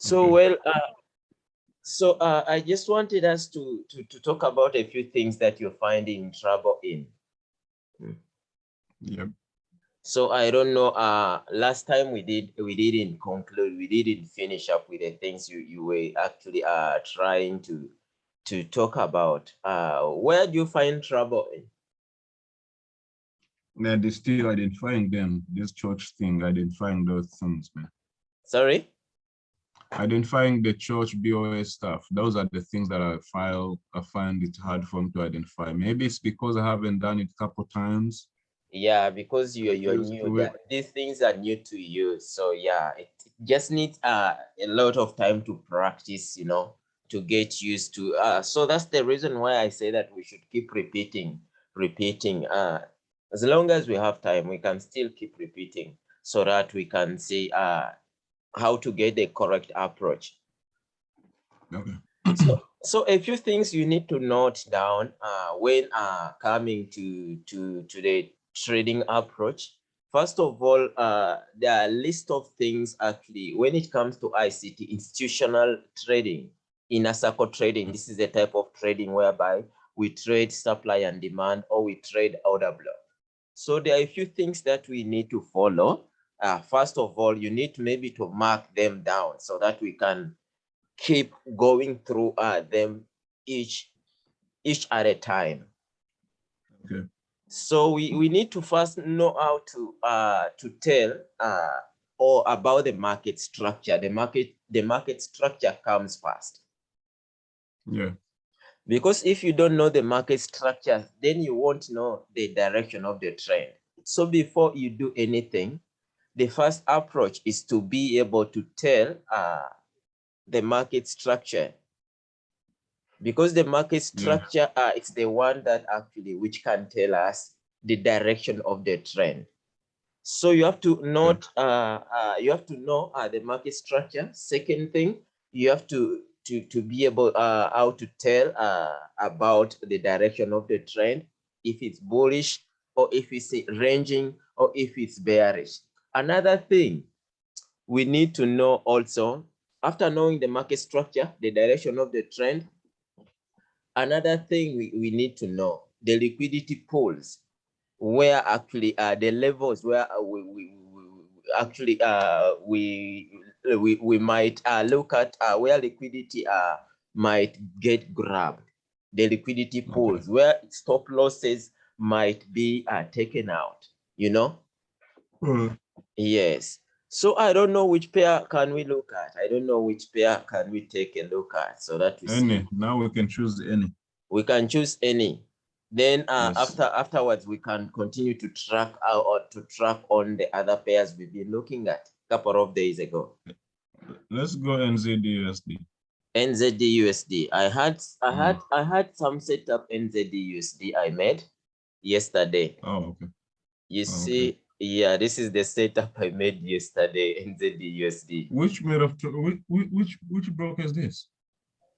So well, uh, so uh, I just wanted us to, to to talk about a few things that you're finding trouble in. Yep. So I don't know. Uh, last time we did we didn't conclude. We didn't finish up with the things you you were actually uh trying to to talk about. Uh, where do you find trouble in? Man, they still identifying them, this CHoCH thing, identifying those things, man. Sorry. Identifying the CHoCH BOS stuff. Those are the things that I file I find it hard for me to identify. Maybe it's because I haven't done it a couple times. Yeah, because you're you're new. These things are new to you. So yeah, it just needs uh, a lot of time to practice, you know, to get used to. Uh, so that's the reason why I say that we should keep repeating, repeating. Uh, as long as we have time, we can still keep repeating so that we can see uh, how to get the correct approach. Okay. so, so a few things you need to note down uh, when uh, coming to, to, to the trading approach. First of all, uh, there are a list of things actually when it comes to ICT, institutional trading, inner circle trading. This is a type of trading whereby we trade supply and demand or we trade order block. So there are a few things that we need to follow. Uh, first of all, you need maybe to mark them down so that we can keep going through uh, them each each at a time. Okay. So we, we need to first know how to uh, to tell uh, or about the market structure. The market the market structure comes first Yeah. because if you don't know the market structure, then you won't know the direction of the trend. So before you do anything, the first approach is to be able to tell uh, the market structure. Because the market Yeah. structure uh, it's the one that actually which can tell us the direction of the trend. So you have to note uh, uh you have to know uh, the market structure. Second thing you have to to to be able uh how to tell uh about the direction of the trend if it's bullish or if it's ranging or if it's bearish another thing we need to know also after knowing the market structure the direction of the trend another thing we, we need to know the liquidity pools. Where actually uh the levels where uh, we, we, we actually uh we we, we might uh, look at uh, where liquidity uh might get grabbed. The liquidity Okay. pools where stop losses might be uh, taken out you know? Uh, yes so i don't know which pair can we look at i don't know which pair can we take a look at so that we see Any. Now we can choose any. we can choose any then uh, Yes. after afterwards we can continue to track out or to track on the other pairs we've been looking at a couple of days ago Let's go NZUSD. nzdusd i had i had Mm. i had some setup nzdusd i made yesterday Oh, okay. you Oh, okay. Yeah this is the setup i made yesterday nzdusd Which made of which which which, which broker is this?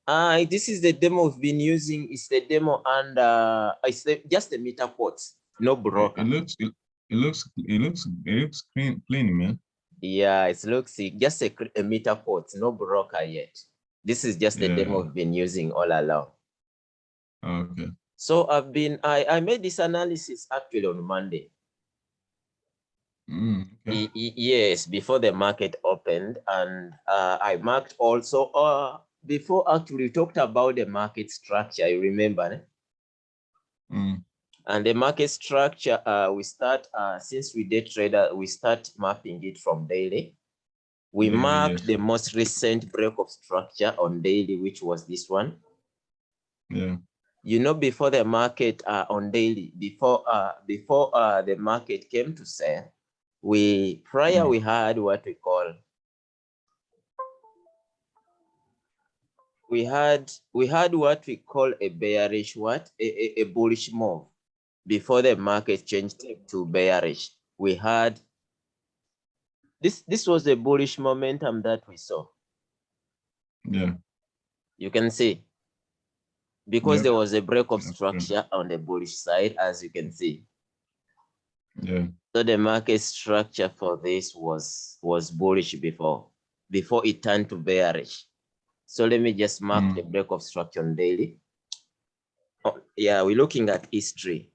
uh this is the demo we've been using it's the demo and uh it's the, just the MetaQuotes no broker it looks it, it looks it looks it looks clean clean, man. Yeah, it looks just a, a MetaQuote, no broker yet. This is just the demo Yeah. we've been using all along. Oh, okay. So I've been, I, I made this analysis actually on Monday. Mm, okay. Yes, before the market opened. And uh, I marked also, uh, before actually talked about the market structure, you remember? eh? Mm, And the market structure, uh, we start, uh, since we day trader, we start mapping it from daily. We Daily, marked yes. the most recent break of structure on daily, which was this one. yeah. You know, before the market uh, on daily, before uh, before uh, the market came to sell, we prior Mm. we had what we call we had we had what we call a bearish what a, a, a bullish move before the market changed to bearish we had this this was a bullish momentum that we saw Yeah. you can see because Yep. there was a break of structure on the bullish side as you can see Yeah. So the market structure for this was was bullish before before it turned to bearish. So let me just mark Mm. the break of structure on daily. Oh, yeah, we're looking at history.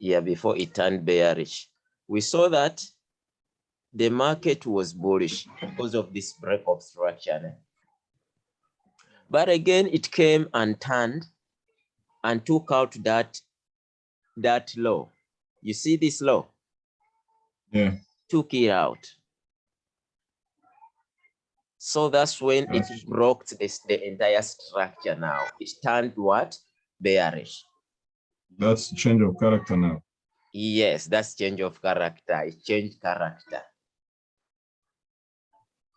Yeah, before it turned bearish. We saw that the market was bullish because of this break of structure. But again, it came and turned and took out that that low. You see this low? Yeah. Took it out. So that's when it broke this the entire structure now. It turned what? Bearish. That's change of character now. Yes, that's change of character. It changed character.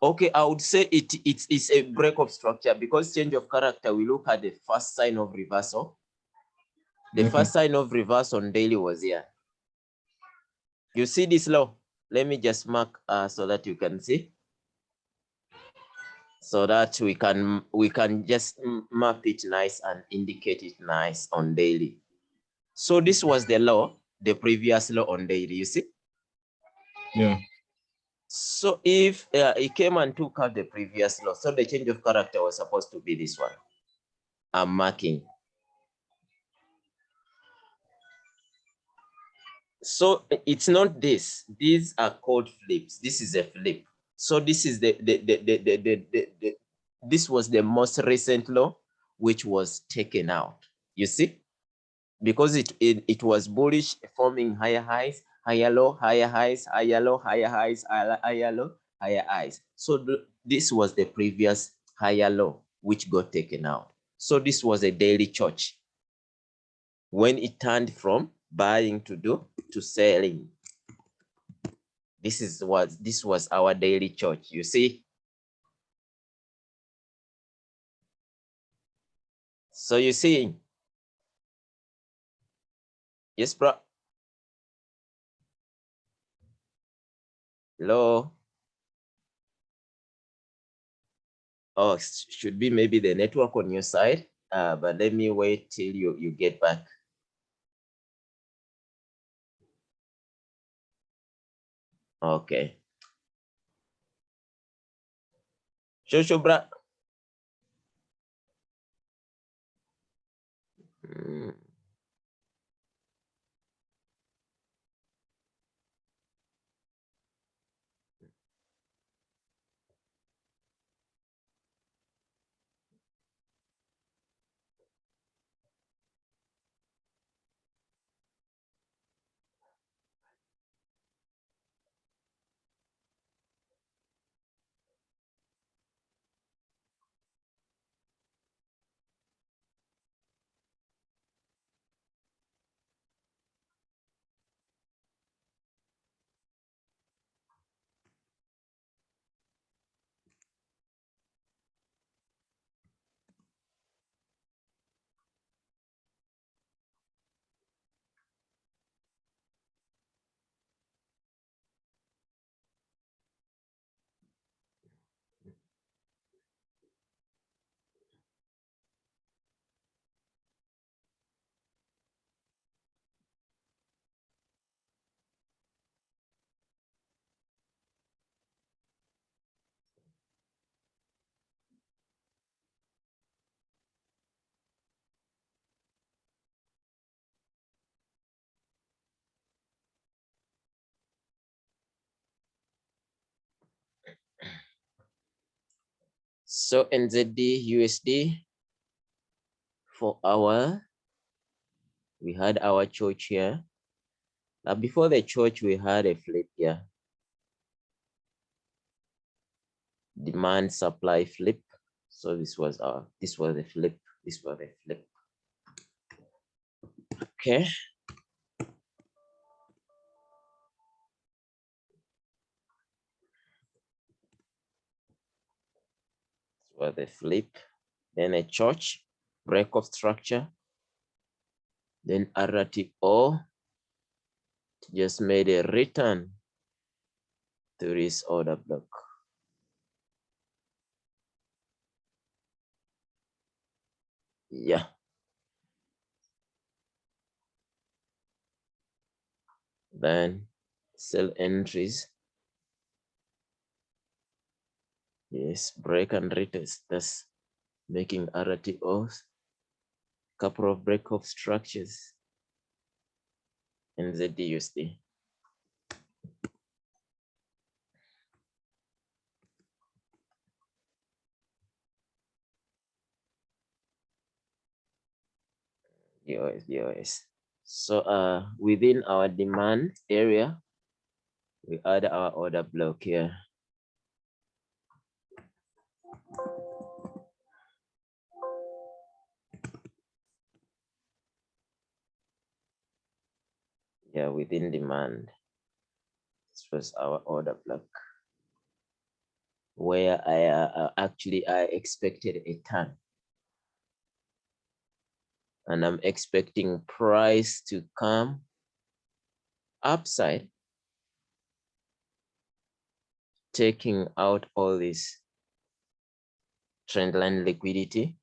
Okay, I would say it it's, it's a break of structure because change of character, we look at the first sign of reversal. The first sign of reverse on daily was here. You see this law? Let me just mark uh, so that you can see. So that we can we can just map it nice and indicate it nice on daily. So this was the law, the previous law on daily, you see? Yeah. So if uh, it came and took out the previous law, so the change of character was supposed to be this one. I'm marking. So it's not this. These are called flips. This is a flip. So this is the the the the the, the, the, the this was the most recent law which was taken out. You see? Because it, it it was bullish forming higher highs, higher low, higher highs, higher low, higher highs, higher, higher low, higher highs. So the, this was the previous higher low which got taken out. So this was a daily CHoCH when it turned from buying to do to selling. This is what this was our daily CHoCH. You see? So you see, yes, bro. Hello. Oh, should be maybe the network on your side. Uh, but let me wait till you you get back. Okay. Shosho, bra. Mm. So NZD USD for our we had our CHoCH here. Now before the CHoCH, we had a flip here. Demand supply flip. So this was our this was a flip. This was a flip. Okay. Was a flip. Then a CHoCH, break of structure. Then RTO just made a return to this order block. Yeah. Then sell entries. Yes, break and retest. That's making RTOs. Couple of break of structures in the DUSD. DOS, DOS. So uh, within our demand area, we add our order block here. Within demand. This was our order block where I uh, uh actually I expected a ton and I'm expecting price to come upside, taking out all this trendline liquidity.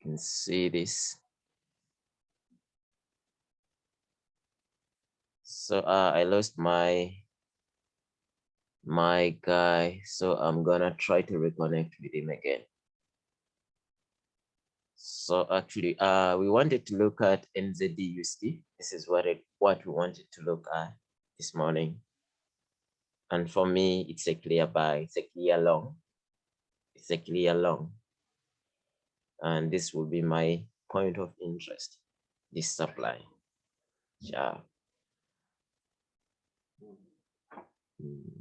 You can see this. So uh, I lost my my guy, so I'm gonna try to reconnect with him again. So actually, uh, we wanted to look at NZDUSD. This is what it, what we wanted to look at this morning. And for me, it's a clear buy, it's a clear long, it's a clear long. And this will be my point of interest, this supply. Yeah. Mm.